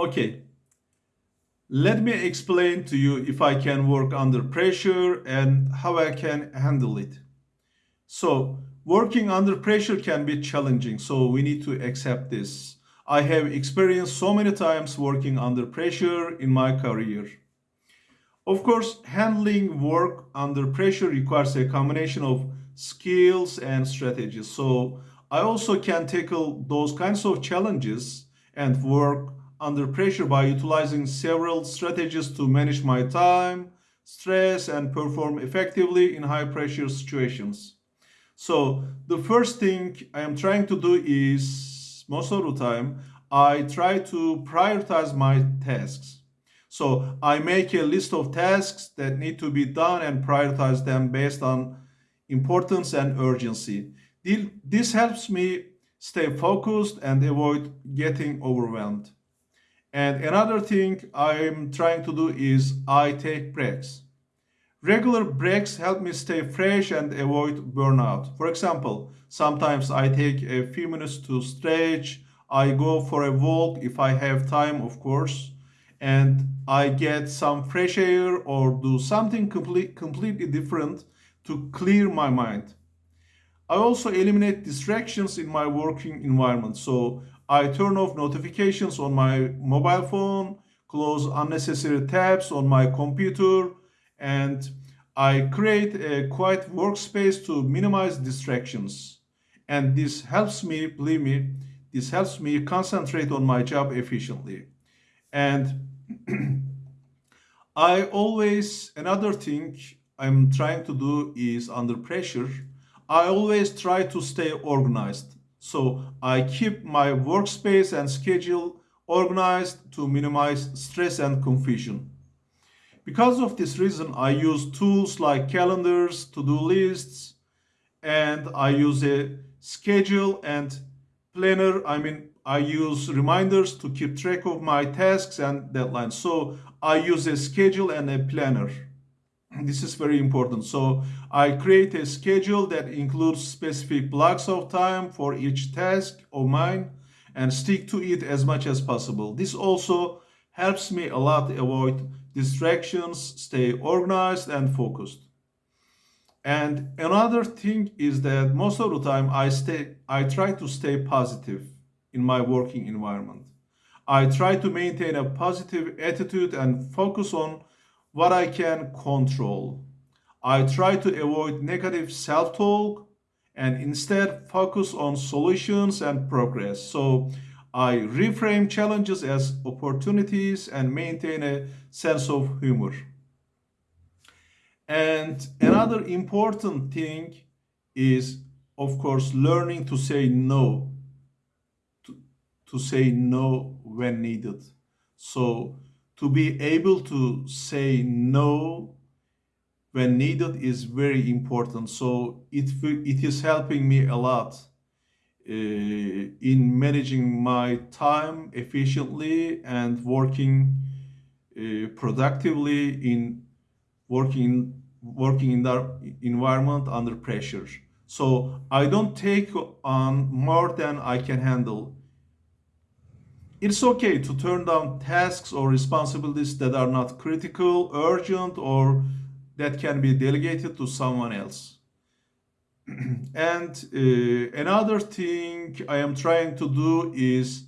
Okay, let me explain to you if I can work under pressure and how I can handle it. So, working under pressure can be challenging, so we need to accept this. I have experienced so many times working under pressure in my career. Of course, handling work under pressure requires a combination of skills and strategies. So I also can tackle those kinds of challenges and work under pressure by utilizing several strategies to manage my time, stress, and perform effectively in high pressure situations. So the first thing I am trying to do is most of the time, I try to prioritize my tasks. So I make a list of tasks that need to be done and prioritize them based on importance and urgency. This helps me stay focused and avoid getting overwhelmed. And another thing I'm trying to do is I take breaks. Regular breaks help me stay fresh and avoid burnout. For example, sometimes I take a few minutes to stretch, I go for a walk if I have time, of course, and I get some fresh air or do something complete, completely different to clear my mind. I also eliminate distractions in my working environment. So I turn off notifications on my mobile phone, close unnecessary tabs on my computer, and I create a quiet workspace to minimize distractions. And this helps me, believe me, this helps me concentrate on my job efficiently. And I always, another thing I'm trying to do is under pressure, I always try to stay organized. So I keep my workspace and schedule organized to minimize stress and confusion. Because of this reason, I use tools like calendars, to-do lists, and I use a schedule and planner. I mean, I use reminders to keep track of my tasks and deadlines. So I use a schedule and a planner. This is very important. So I create a schedule that includes specific blocks of time for each task of mine and stick to it as much as possible. This also helps me a lot avoid distractions, stay organized and focused. And another thing is that most of the time I stay I try to stay positive in my working environment. I try to maintain a positive attitude and focus on what I can control. I try to avoid negative self-talk and instead focus on solutions and progress. So I reframe challenges as opportunities and maintain a sense of humor. And another important thing is, of course, learning to say no. To, to say no when needed. So to be able to say no when needed is very important. So it, it is helping me a lot uh, in managing my time efficiently and working uh, productively in working working in that environment under pressure. So I don't take on more than I can handle it's okay to turn down tasks or responsibilities that are not critical, urgent, or that can be delegated to someone else. and uh, another thing I am trying to do is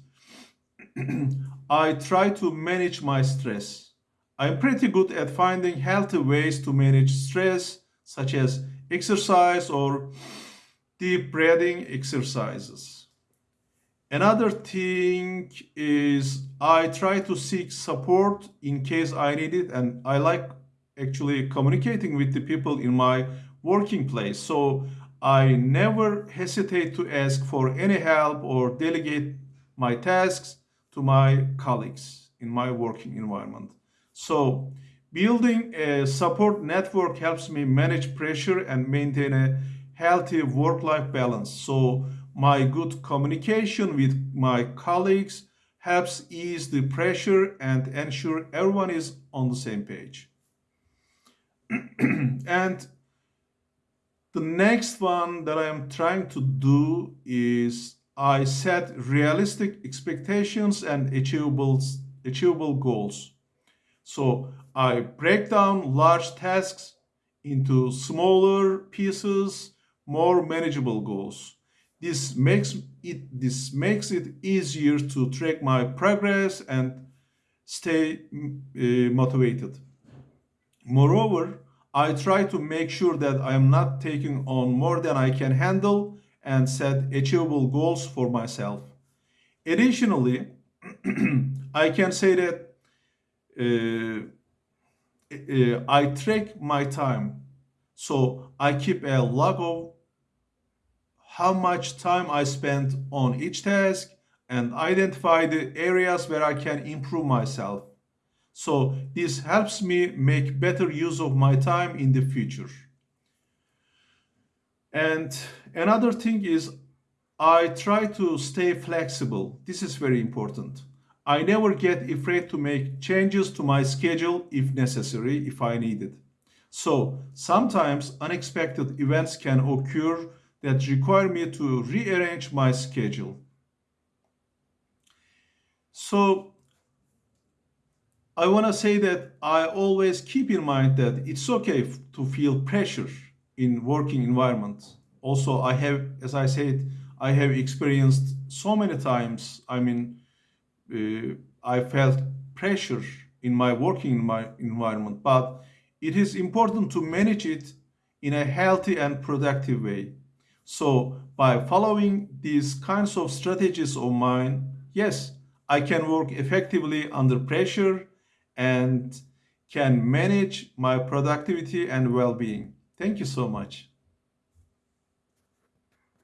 I try to manage my stress. I'm pretty good at finding healthy ways to manage stress, such as exercise or deep breathing exercises. Another thing is I try to seek support in case I need it and I like actually communicating with the people in my working place. So I never hesitate to ask for any help or delegate my tasks to my colleagues in my working environment. So building a support network helps me manage pressure and maintain a healthy work-life balance. So my good communication with my colleagues helps ease the pressure and ensure everyone is on the same page. and the next one that I am trying to do is I set realistic expectations and achievable achievable goals. So I break down large tasks into smaller pieces, more manageable goals. This makes it this makes it easier to track my progress and stay uh, motivated. Moreover, I try to make sure that I am not taking on more than I can handle and set achievable goals for myself. Additionally, I can say that uh, uh, I track my time. So I keep a log of how much time I spent on each task and identify the areas where I can improve myself. So this helps me make better use of my time in the future. And another thing is I try to stay flexible. This is very important. I never get afraid to make changes to my schedule if necessary, if I need it. So sometimes unexpected events can occur that require me to rearrange my schedule. So I want to say that I always keep in mind that it's okay to feel pressure in working environments. Also, I have, as I said, I have experienced so many times. I mean, uh, I felt pressure in my working in my environment, but it is important to manage it in a healthy and productive way. So by following these kinds of strategies of mine, yes, I can work effectively under pressure and can manage my productivity and well-being. Thank you so much.